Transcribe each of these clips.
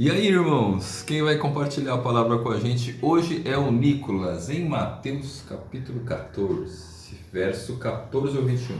E aí, irmãos, quem vai compartilhar a palavra com a gente hoje é o Nicolas, em Mateus capítulo 14, verso 14 ao 21.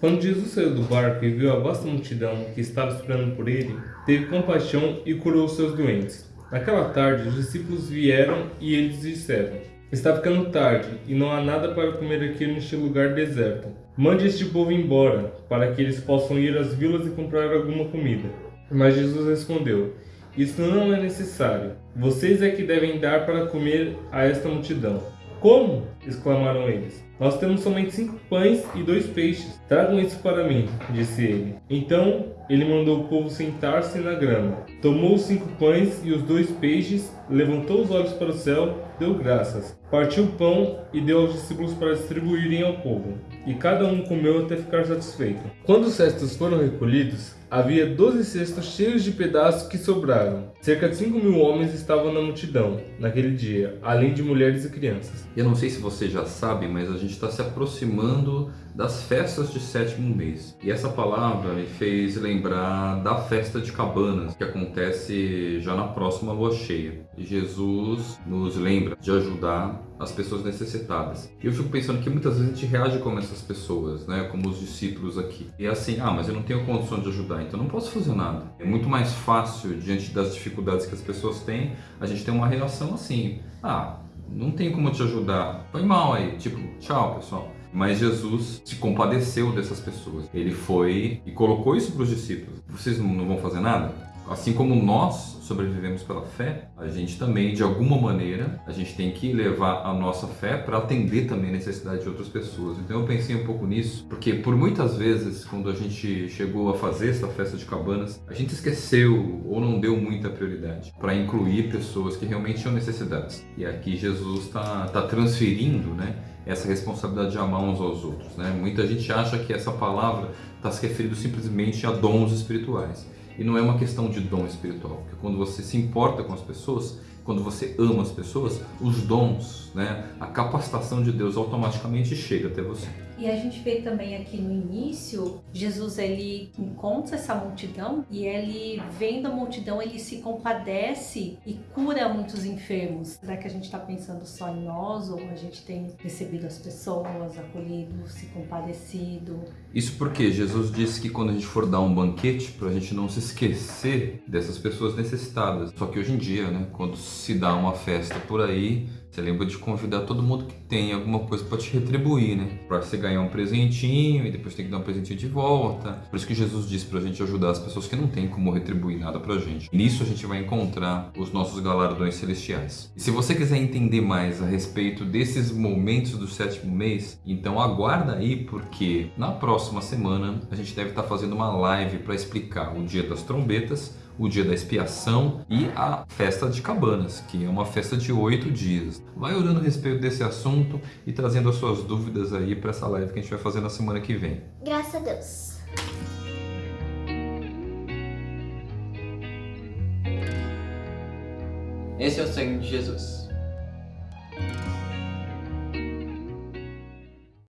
Quando Jesus saiu do barco e viu a vasta multidão que estava esperando por ele, teve compaixão e curou seus doentes. Naquela tarde, os discípulos vieram e eles disseram: Está ficando tarde e não há nada para comer aqui neste lugar deserto. Mande este povo embora, para que eles possam ir às vilas e comprar alguma comida. Mas Jesus respondeu: Isso não é necessário. Vocês é que devem dar para comer a esta multidão. Como? Exclamaram eles. Nós temos somente cinco pães e dois peixes. Tragam isso para mim, disse ele. Então ele mandou o povo sentar-se na grama. Tomou os cinco pães e os dois peixes, levantou os olhos para o céu, deu graças. Partiu o pão e deu aos discípulos para distribuírem ao povo. E cada um comeu até ficar satisfeito. Quando os restos foram recolhidos, havia doze cestos cheios de pedaços que sobraram. Cerca de cinco mil homens estavam na multidão naquele dia, além de mulheres e crianças. Eu não sei se você já sabe, mas a gente está se aproximando das festas de sétimo mês. E essa palavra me fez lembrar da festa de cabanas, que acontece já na próxima lua cheia. E Jesus nos lembra de ajudar as pessoas necessitadas. E eu fico pensando que muitas vezes a gente reage como essas pessoas, né? como os discípulos aqui. E é assim, ah, mas eu não tenho condição de ajudar, então não posso fazer nada. É muito mais fácil, diante das dificuldades que as pessoas têm, a gente ter uma reação assim, ah, não tem como te ajudar, foi mal aí, tipo, tchau pessoal. Mas Jesus se compadeceu dessas pessoas. Ele foi e colocou isso para os discípulos. Vocês não vão fazer nada? Assim como nós sobrevivemos pela fé, a gente também, de alguma maneira, a gente tem que levar a nossa fé para atender também a necessidade de outras pessoas. Então eu pensei um pouco nisso, porque por muitas vezes, quando a gente chegou a fazer essa festa de cabanas, a gente esqueceu ou não deu muita prioridade para incluir pessoas que realmente tinham necessidades. E aqui Jesus está tá transferindo, né? essa responsabilidade de amar uns aos outros. Né? Muita gente acha que essa palavra está se referindo simplesmente a dons espirituais. E não é uma questão de dom espiritual, porque quando você se importa com as pessoas, quando você ama as pessoas, os dons, né, a capacitação de Deus automaticamente chega até você. E a gente vê também aqui no início, Jesus ele encontra essa multidão e ele vendo a multidão, ele se compadece e cura muitos enfermos. Será que a gente está pensando só em nós ou a gente tem recebido as pessoas, acolhido, se compadecido? Isso porque Jesus disse que quando a gente for dar um banquete, para a gente não se esquecer dessas pessoas necessitadas. Só que hoje em dia, né, quando se dá uma festa por aí, você lembra de convidar todo mundo que tem alguma coisa para te retribuir, né? Para você ganhar um presentinho e depois tem que dar um presentinho de volta. Por isso que Jesus disse para a gente ajudar as pessoas que não têm como retribuir nada para a gente. Nisso a gente vai encontrar os nossos galardões celestiais. E se você quiser entender mais a respeito desses momentos do sétimo mês, então aguarda aí porque na próxima semana a gente deve estar tá fazendo uma live para explicar o dia das trombetas o dia da expiação e a festa de cabanas, que é uma festa de oito dias. Vai orando a respeito desse assunto e trazendo as suas dúvidas aí para essa live que a gente vai fazer na semana que vem. Graças a Deus. Esse é o sangue de Jesus.